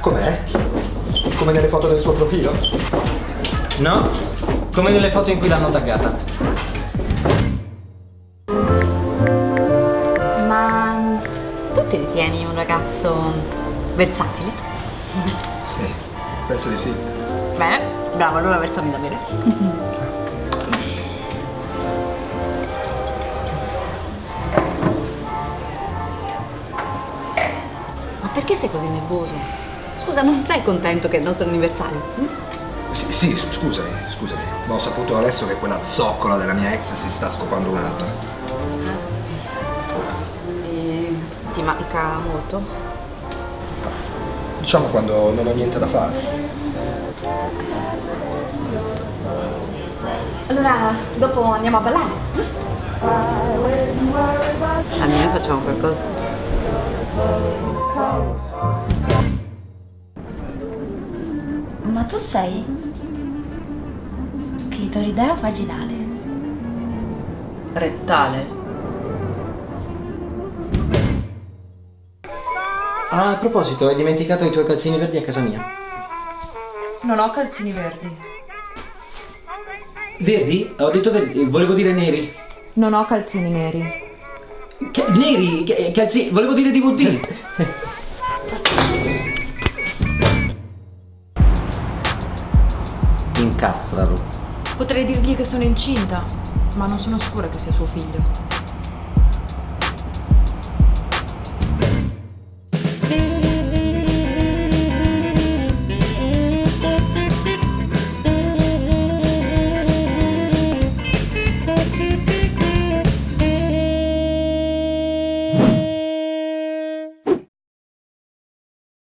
Com'è? Come nelle foto del suo profilo? No, come nelle foto in cui l'hanno taggata. Ma tu ti ritieni un ragazzo versatile? Sì, penso di sì. Bene, bravo, allora versami da bere. Perché sei così nervoso? Scusa, non sei contento che è il nostro anniversario? hm? Sì, sì, scusami, scusami. Ma ho saputo adesso che quella zoccola della mia ex si sta scopando un altro. E ti manca molto? Diciamo quando non ho niente da fare. Allora, dopo andiamo a ballare? Almeno facciamo qualcosa. Ma tu sei clitoridea vaginale. Rettale. Ah, a proposito, hai dimenticato i tuoi calzini verdi a casa mia. Non ho calzini verdi. Verdi? Ho detto verdi, volevo dire neri. Non ho calzini neri. Che- neri, che- calzini, volevo dire DVD. Incastralo. Potrei dirgli che sono incinta, ma non sono sicura che sia suo figlio.